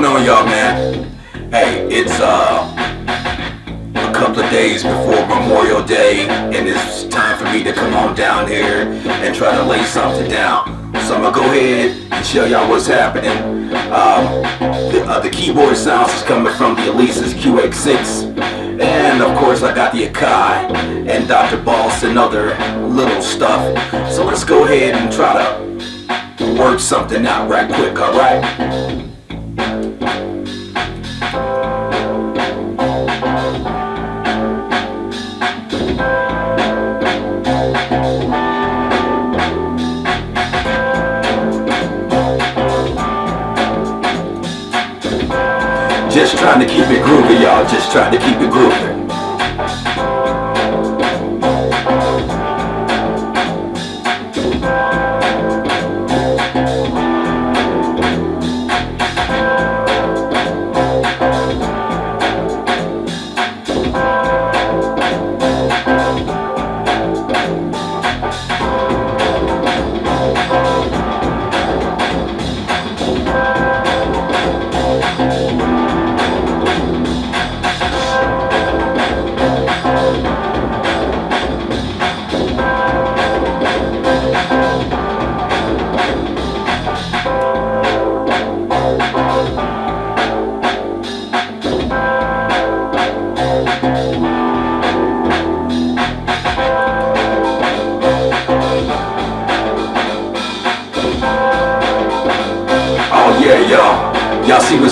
going on, y'all, man? Hey, it's uh a couple of days before Memorial Day, and it's time for me to come on down here and try to lay something down. So I'm gonna go ahead and show y'all what's happening. Um, the, uh, the keyboard sounds is coming from the Alesis QX6. And of course I got the Akai and Dr. Boss and other little stuff. So let's go ahead and try to work something out right quick, alright? Just trying to keep it groovy, y'all. Just trying to keep it groovy.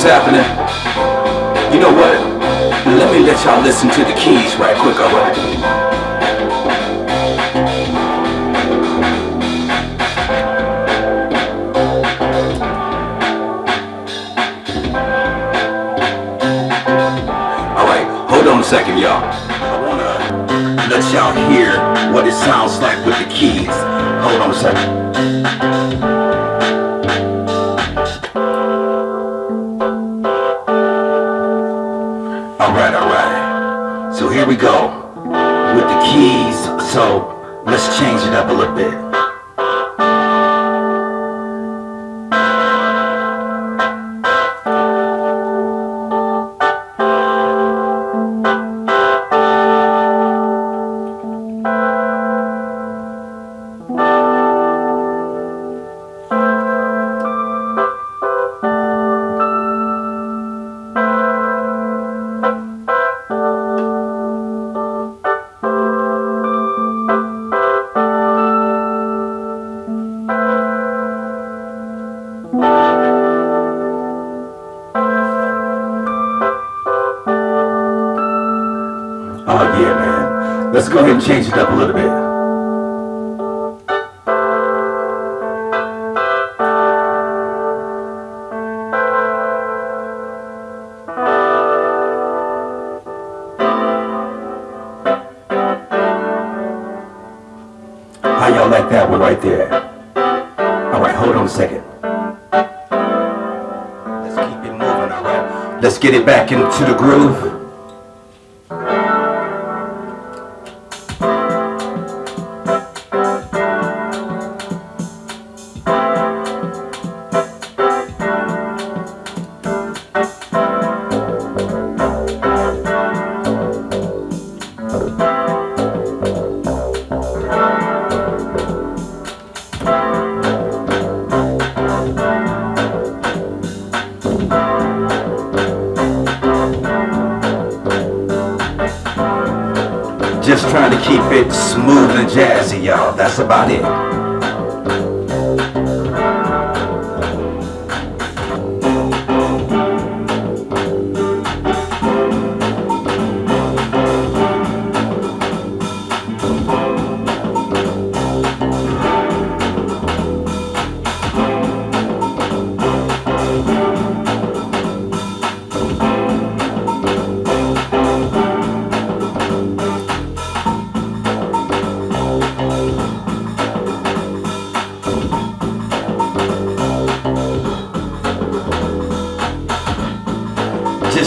Happening? You know what? Let me let y'all listen to the keys right quick, alright? Hold on a second, y'all. I wanna let y'all hear what it sounds like with the keys. Hold on a second. Here we go. With the keys, so let's change it up a little bit. Yeah, man. Let's go ahead and change it up a little bit. How y'all like that one right there? Alright, hold on a second. Let's keep it moving, alright? Let's get it back into the groove. Just trying to keep it smooth and jazzy, y'all. That's about it.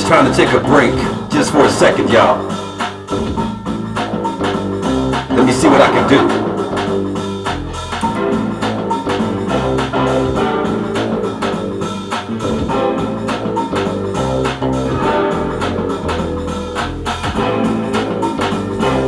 Trying to take a break, just for a second, y'all. Let me see what I can do.